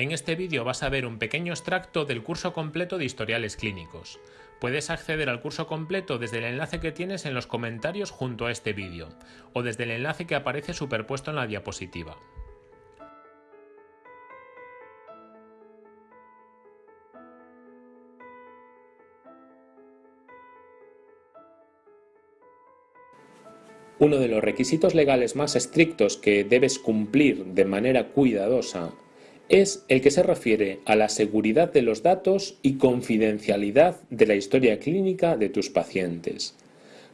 En este vídeo vas a ver un pequeño extracto del curso completo de historiales clínicos. Puedes acceder al curso completo desde el enlace que tienes en los comentarios junto a este vídeo, o desde el enlace que aparece superpuesto en la diapositiva. Uno de los requisitos legales más estrictos que debes cumplir de manera cuidadosa es el que se refiere a la seguridad de los datos y confidencialidad de la historia clínica de tus pacientes.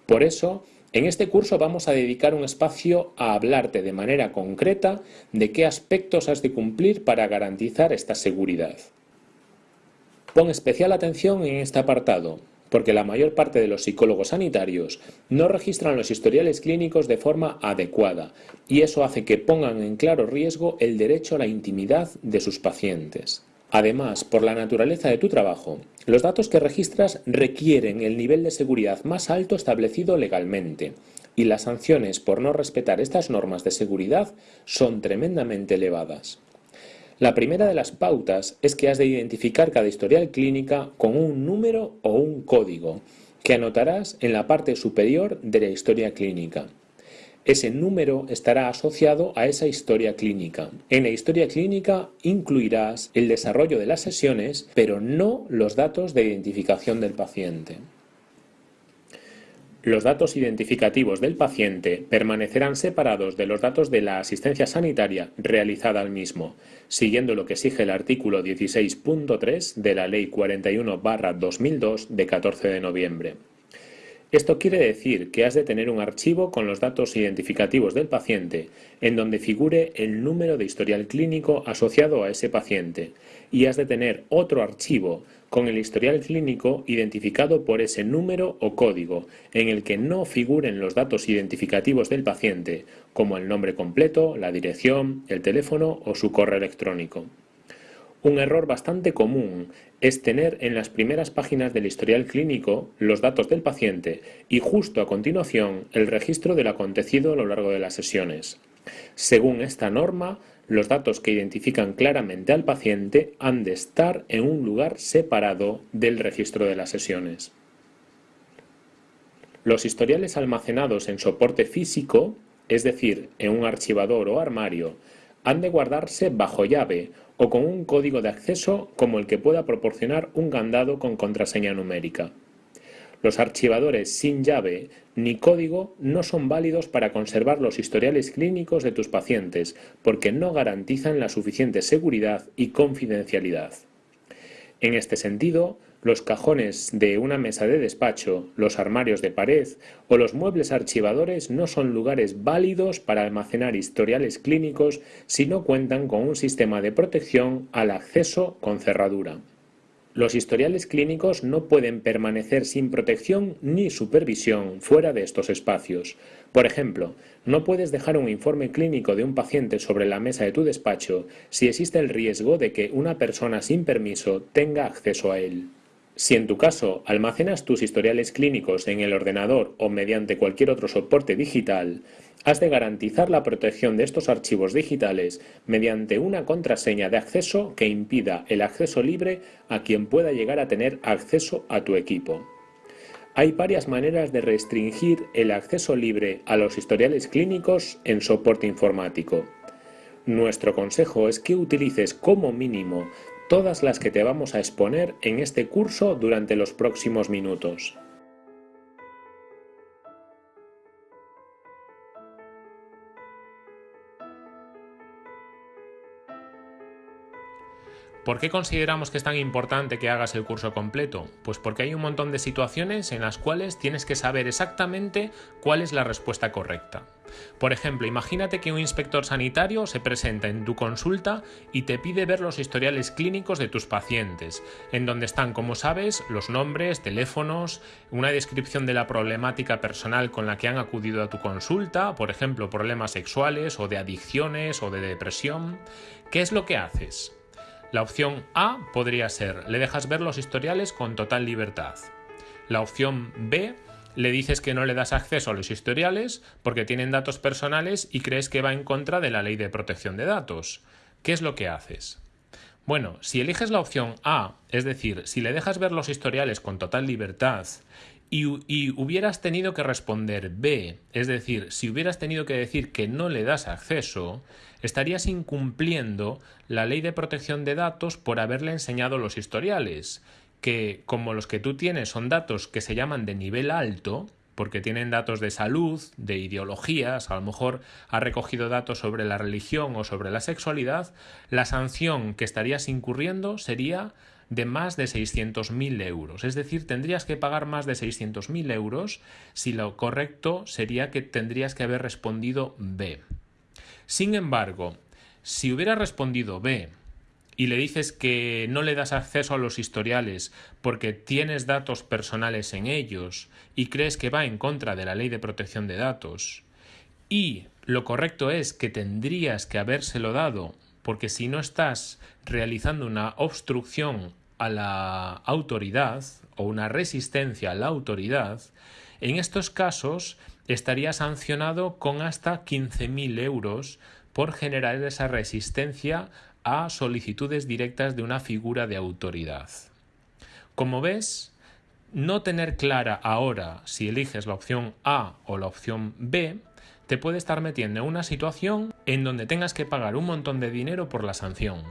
Por eso, en este curso vamos a dedicar un espacio a hablarte de manera concreta de qué aspectos has de cumplir para garantizar esta seguridad. Pon especial atención en este apartado, porque la mayor parte de los psicólogos sanitarios no registran los historiales clínicos de forma adecuada y eso hace que pongan en claro riesgo el derecho a la intimidad de sus pacientes. Además, por la naturaleza de tu trabajo, los datos que registras requieren el nivel de seguridad más alto establecido legalmente y las sanciones por no respetar estas normas de seguridad son tremendamente elevadas. La primera de las pautas es que has de identificar cada historial clínica con un número o un código que anotarás en la parte superior de la historia clínica. Ese número estará asociado a esa historia clínica. En la historia clínica incluirás el desarrollo de las sesiones, pero no los datos de identificación del paciente. Los datos identificativos del paciente permanecerán separados de los datos de la asistencia sanitaria realizada al mismo, siguiendo lo que exige el artículo 16.3 de la Ley 41-2002 de 14 de noviembre. Esto quiere decir que has de tener un archivo con los datos identificativos del paciente, en donde figure el número de historial clínico asociado a ese paciente, y has de tener otro archivo con el historial clínico identificado por ese número o código, en el que no figuren los datos identificativos del paciente, como el nombre completo, la dirección, el teléfono o su correo electrónico. Un error bastante común es tener en las primeras páginas del historial clínico los datos del paciente y justo a continuación el registro del acontecido a lo largo de las sesiones. Según esta norma, los datos que identifican claramente al paciente han de estar en un lugar separado del registro de las sesiones. Los historiales almacenados en soporte físico, es decir, en un archivador o armario, han de guardarse bajo llave o con un código de acceso como el que pueda proporcionar un candado con contraseña numérica. Los archivadores sin llave ni código no son válidos para conservar los historiales clínicos de tus pacientes porque no garantizan la suficiente seguridad y confidencialidad. En este sentido, los cajones de una mesa de despacho, los armarios de pared o los muebles archivadores no son lugares válidos para almacenar historiales clínicos si no cuentan con un sistema de protección al acceso con cerradura. Los historiales clínicos no pueden permanecer sin protección ni supervisión fuera de estos espacios. Por ejemplo, no puedes dejar un informe clínico de un paciente sobre la mesa de tu despacho si existe el riesgo de que una persona sin permiso tenga acceso a él. Si en tu caso almacenas tus historiales clínicos en el ordenador o mediante cualquier otro soporte digital, has de garantizar la protección de estos archivos digitales mediante una contraseña de acceso que impida el acceso libre a quien pueda llegar a tener acceso a tu equipo. Hay varias maneras de restringir el acceso libre a los historiales clínicos en soporte informático. Nuestro consejo es que utilices como mínimo todas las que te vamos a exponer en este curso durante los próximos minutos. ¿Por qué consideramos que es tan importante que hagas el curso completo? Pues porque hay un montón de situaciones en las cuales tienes que saber exactamente cuál es la respuesta correcta. Por ejemplo, imagínate que un inspector sanitario se presenta en tu consulta y te pide ver los historiales clínicos de tus pacientes, en donde están, como sabes, los nombres, teléfonos, una descripción de la problemática personal con la que han acudido a tu consulta, por ejemplo, problemas sexuales o de adicciones o de depresión. ¿Qué es lo que haces? La opción A podría ser, le dejas ver los historiales con total libertad. La opción B, le dices que no le das acceso a los historiales porque tienen datos personales y crees que va en contra de la ley de protección de datos. ¿Qué es lo que haces? Bueno, si eliges la opción A, es decir, si le dejas ver los historiales con total libertad y, hubieras tenido que responder B, es decir, si hubieras tenido que decir que no le das acceso, estarías incumpliendo la ley de protección de datos por haberle enseñado los historiales, que como los que tú tienes son datos que se llaman de nivel alto, porque tienen datos de salud, de ideologías, a lo mejor ha recogido datos sobre la religión o sobre la sexualidad, la sanción que estarías incurriendo sería de más de 600.000 euros. Es decir, tendrías que pagar más de 600.000 euros si lo correcto sería que tendrías que haber respondido B. Sin embargo, si hubiera respondido B y le dices que no le das acceso a los historiales porque tienes datos personales en ellos y crees que va en contra de la ley de protección de datos, y lo correcto es que tendrías que habérselo dado porque si no estás realizando una obstrucción a la autoridad o una resistencia a la autoridad, en estos casos estaría sancionado con hasta 15.000 euros por generar esa resistencia a solicitudes directas de una figura de autoridad. Como ves, no tener clara ahora si eliges la opción A o la opción B te puede estar metiendo en una situación en donde tengas que pagar un montón de dinero por la sanción.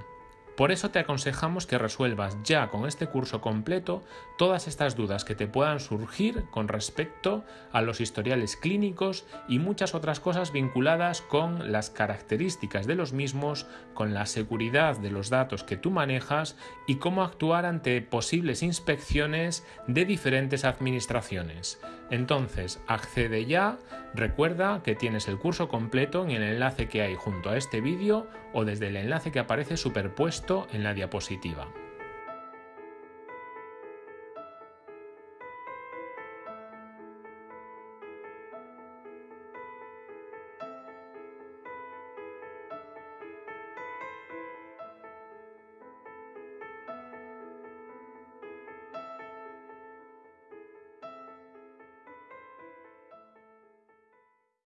Por eso te aconsejamos que resuelvas ya con este curso completo todas estas dudas que te puedan surgir con respecto a los historiales clínicos y muchas otras cosas vinculadas con las características de los mismos, con la seguridad de los datos que tú manejas y cómo actuar ante posibles inspecciones de diferentes administraciones. Entonces, accede ya, recuerda que tienes el curso completo en el enlace que hay junto a este vídeo o desde el enlace que aparece superpuesto en la diapositiva.